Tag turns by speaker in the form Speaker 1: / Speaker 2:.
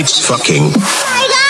Speaker 1: It's fucking. Oh